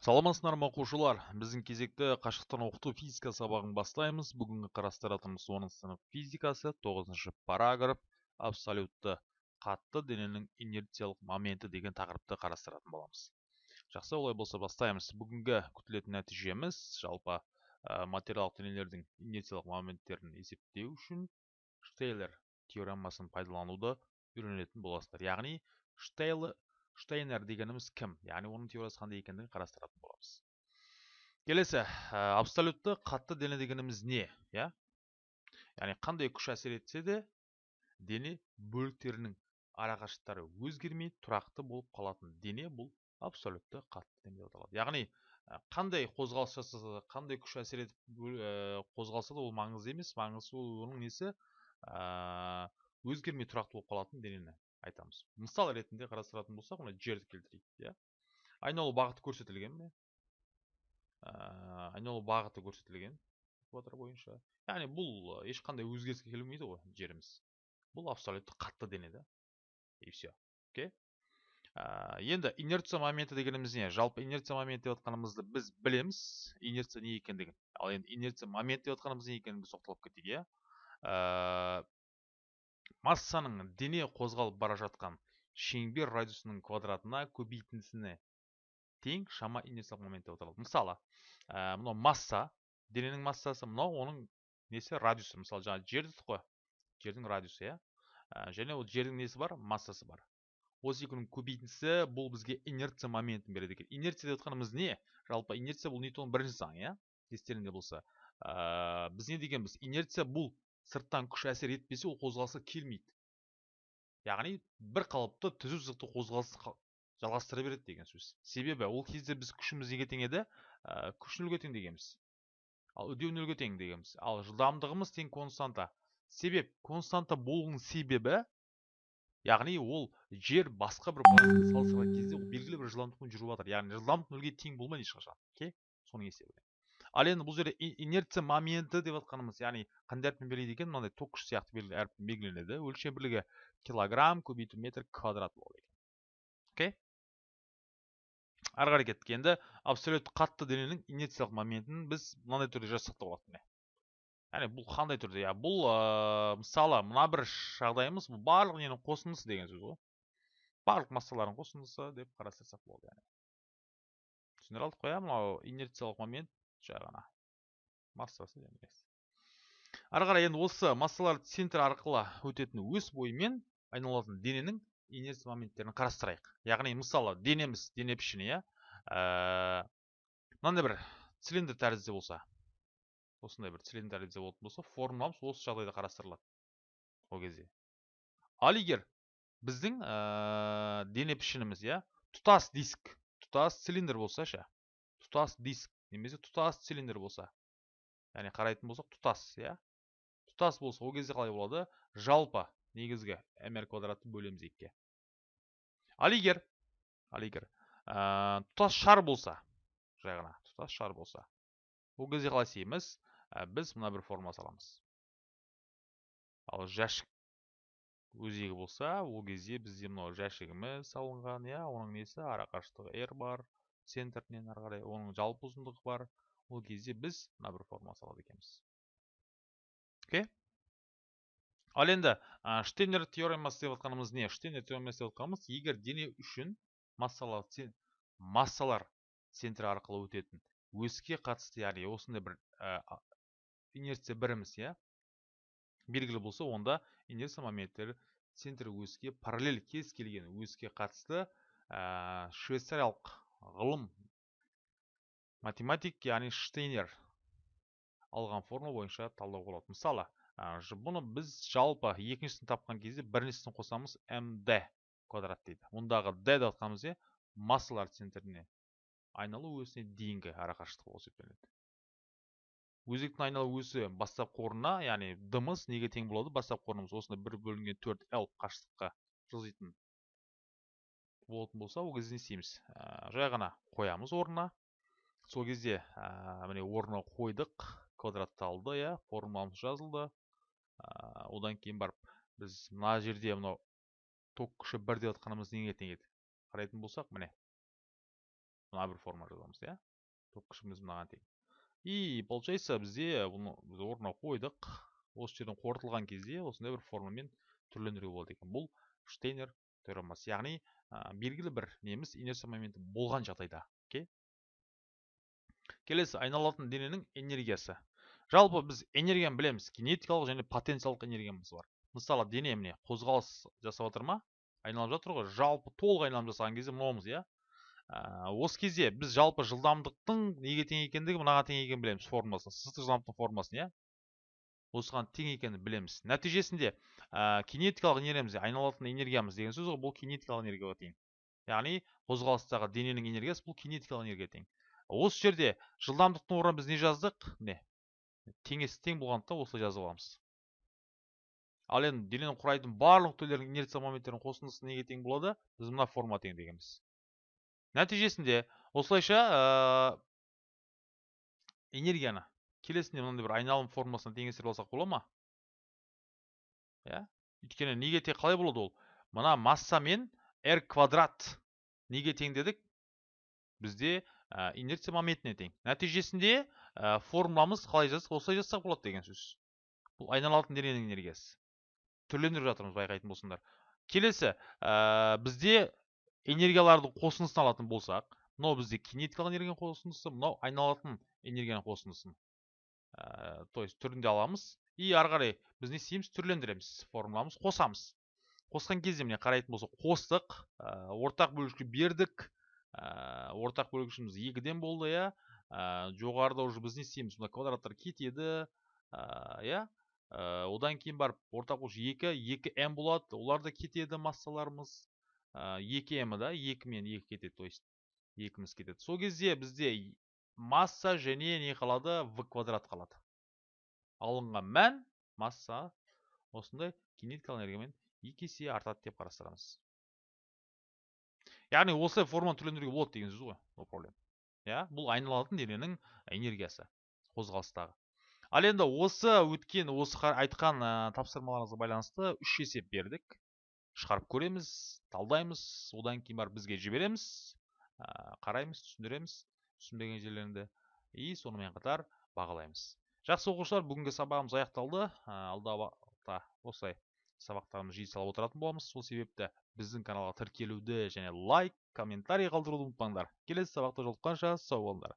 саламатсыздар ма оқушылар біздің кезекті қашықтан оқыту физика сабағын бастаймыз. Бүгінгі қарастыратынымыз оныншы сынып физикасы тоғызыншы параграф. Абсолютті қатты дененің инерциялық моменті деген тақырыпты қарастыратын боламыз. Жақсы олай болса бастаймыз. Бүгінгі күтілетін нәтижеміз жалпы ә, материалдық денелердің инерциялық моменттерін есептеу үшін штейлер теоремасын пайдалануды үйренетін боласыздар. Яғни штейлер штейнер дегеніміз кім? яғни оның теориясы қандай екендігін қарастыратын боламыз. Келесі абсолютті қатты дене дегеніміз не иә? яғни қандай күш әсер етсе де дене бөліктерінің арақашықтықтары өзгермей тұрақты болып қалатын дене бұл абсолютті қатты дене деп аталады. яғни қандай қозғалыс жасаса да қандай күш әсер етіп қозғалса да ол маңызды емес. маңызды оның несі? өзгермей тұрақты болып қалатын денені. Айтамыз. Мысал ретінде қарастыратын болсақ мына жерді келтірейік иә. Айналу бағыты көрсетілген ә, айналу бағыты көрсетілген экватор бойынша. Яғни бұл ешқандай өзгеріске келмейді ғой жеріміз бұл абсолютті қатты дене да. И все окей? Енді инерция моменті дегеніміз не? Жалпы инерция моменті деп жатқанымызды біз білеміз. Инерция не екендігін. Ал енді инерция моменті деп жатқанымыз не екенін біз тоқталып кетейік иә. Массаның дене қозғалып бара жатқан шеңбер радиусының квадратына көбейтіндісіне тең шама инерциялық момент деп аталады мысалы ә, мынау масса дененің массасы мынау оның несі? Радиусы. Мысалы жаңа жер дедік қой. Жердің радиусы иә? Ә, және ол жердің несі бар? Массасы бар. Осы екеуінің көбейтіндісі бұл бізге инерция моментін береді екен. Инерция деп жатқанымыз не? Жалпы инерция бұл ньютонның бірінші заңы иә? Естеріңде болса. Ә, біз не дегенбіз? Инерция бұл сырттан күш әсер етпесе ол қозғалысқа келмейді яғни бір қалыпты түзу сызықты қозғалысты жалғастыра береді деген сөз себебі ол кезде біз күшіміз неге тең еді ә, күш нөлге тең дегенбіз ал үдеу нөлге тең дегенбіз ал жылдамдығымыз тең константа себеп константа болуының себебі яғни ол жер басқа бір салыстырған кезде ол белгілі бір жылдамдықпен жүріп жатыр яғни жылдамдық нөлге тең болмайды ешқашан окей соның есебінен ал енді бұл жерде инерция моменті деп жатқанымыз яғни қандай әріппен белгілейді екен мынандай ток күш сияқты әріппен белгіленеді. Өлшем бірлігі килограмм көбейту метр квадрат болады екен. Окей? Ары қарай кеттік енді. Абсолютті қатты дененің инерциялық моментін біз мынандай түрде жазсақ та болады міне. Яғни бұл қандай түрде? Иә бұл мысалы мына бір жағдайымыз бұл барлық ненің қосындысы деген сөз ғой. Барлық массалардың қосындысы деп қарастырсақ болады яғни. Түсіндіре алдық қой иә мынау инерциялық момент жай ғана массасы ары қарай енді осы массалар центр арқылы өтетін өс бойымен айналатын дененің инерция моменттерін қарастырайық. Яғни мысалы денеміз дене пішіні иә? Ә, мынандай бір цилиндр тәрізді болса осындай бір цилиндр тәрізді болатын болса формуламыз осы жағдайда қарастырылады ол кезде. Ал егер біздің ә, дене пішініміз иә? Тұтас диск тұтас цилиндр болса ше тұтас диск немесе тұтас цилиндр болса яғни қарайтын болсақ тұтас иә? Тұтас болса ол кезде қалай болады? Жалпы негізгі mr квадратты бөлеміз екіге ал егер ал егер ә, тұтас шар болса жай ғана тұтас шар болса ол кезде қалай істейміз? Ә, біз мына бір формула саламыз. Ал жәшік өзегі болса ол кезде бізде мынау жәшігіміз салынған иә? Оның несі? Арақашықтығы r бар. Центрінен ары қарай оның жалпы ұзындығы бар. Ол кезде біз мына бір формула салады екенбіз. Окей? Ал енді штейнер теоремасы деп жатқанымыз не? Штейнер теоремасы деп жатқанымыз егер дене үшін массалар массалар центрі арқылы өтетін өске қатысты яғни осындай бір инерция біріміз иә белгілі болса онда инерция моменттері центр өске параллель кез келген өске қатысты ә, швейцариялық ғылым математик яғни штейнер алған формула бойынша талдауға болады. Мысалы бұны біз жалпы екіншісін тапқан кезде біріншісін қосамыз мд квадрат дейді. Мұндағы д деп жатқанымыз не массалар центріне айналу өсіне дейінгі арақашықтық болып есептелінеді өзектің айналу өсі бастапқы орнына яғни дымыз неге тең болады? Бастапқы орнымыз осындай бір бөлінген төрт л қашықтыққа жылжитын болатын болса ол кезде не істейміз. Ә, жай ғана қоямыз орнына. Сол кезде ә, міне орнына қойдық. Квадратталды иә формуламыз жазылды. Ә, одан кейін барып біз мына жерде мынау ток күші бір деп жатқанымыз неге тең еді? Қарайтын болсақ міне мына бір форма жазамыз иә. Топ күшіміз мынаған тең. И получается бізде бұны біз орнына қойдық. Осы жерден қорытылған кезде осындай бір формамен түрлендіруге болады екен. Бұл штейнер теоремасы. Яғни ә, белгілі бір неміз инерция моменті болған жағдайда. Окей? Келесі айналатын дененің энергиясы. Жалпы біз энергияны білеміз. Кинетикалық және потенциялық энергиямыз бар. Мысалы дене міне қозғалыс жасап жатыр ма? Айналып жатыр ғой. Жалпы толық айналым жасаған кезде мынауымыз иә? Ә, осы кезде біз жалпы жылдамдықтың неге тең екендігі мынаған тең екенін білеміз формуласын сызықтық жылдамдықтың формуласын иә? Осыған тең екенін білеміз. Нәтижесінде ә, кинетикалық энергиямыз айналатын энергиямыз деген сөз ғой бұл кинетикалық энергияға тең. Яғни қозғалыстағы дененің энергиясы бұл кинетикалық энергияға тең. Осы жерде жылдамдықтың орнына біз не жаздық? Міне теңесі тең болғандықтан осылай жазып аламыз. Ал енді дененің құрайтын барлық нүктелердің инерция моменттерінің қосындысы неге тең болады? Біз мына форма тең дегенбіз. Нәтижесінде осылайша ә, энергияны келесінде мынандай бір айналым формасына теңестіріп алсақ бола ма? Иә? Өйткені неге тең қалай болады ол? Мына масса мен r квадрат. Неге тең дедік? Бізде ә, инерция моментіне тең. Нәтижесінде ә, формуламыз қалай жазсақ осылай жазсақ болады деген сөз. Бұл айналатын дененің энергиясы. Түрлендіріп жатырмыз байқайтын болсаңдар. Келесі ә, бізде энергиялардың қосындысын алатын болсақ мынау бізде кинетикалық энергияның қосындысы мынау айналатын энергияның қосындысын ә, то есть түрінде аламыз. И ары қарай біз не істейміз түрлендіреміз. Формуламыз қосамыз. Қосқан кезде міне қарайтын болсақ қостық ә, ортақ бөлікке бердік. Ә, ортақ бөлгішіміз екіден болды иә. Ә, жоғарыда уже біз не істейміз мына квадраттар кетеді. Иә. Одан кейін барып ортақ бөлгіш екі екі м болады. Олар да кетеді массаларымыз. Екі м да екі мен екі кетеді то есть екіміз кетеді. Сол кезде бізде масса және не қалады в квадрат қалады. Алынған мән масса осындай кинетикалық энергиямен екі есе артады деп қарастырамыз. Яғни осылай форманы түрлендіруге болады деген сөз ғой no problem. Иә бұл айналатын дененің энергиясы қозғалыстағы. Ал енді осы өткен осы айтқан ә, тапсырмаларыңызға байланысты үш есеп бердік. Шығарып көреміз талдаймыз одан кейін барып бізге жібереміз ә, қараймыз түсіндіреміз. Түсінбеген жерлерінде. И сонымен қатар бағалаймыз. Жақсы оқушылар бүгінгі сабағымыз аяқталды. Ә, алдағы уақытта осылай сабақтарымызды жиі салып отыратын боламыз. Сол себепті біздің каналға тіркелуді және лайк комментарий қалдыруды ұмытпаңдар. Келесі сабақта жолыққанша сау болыңдар.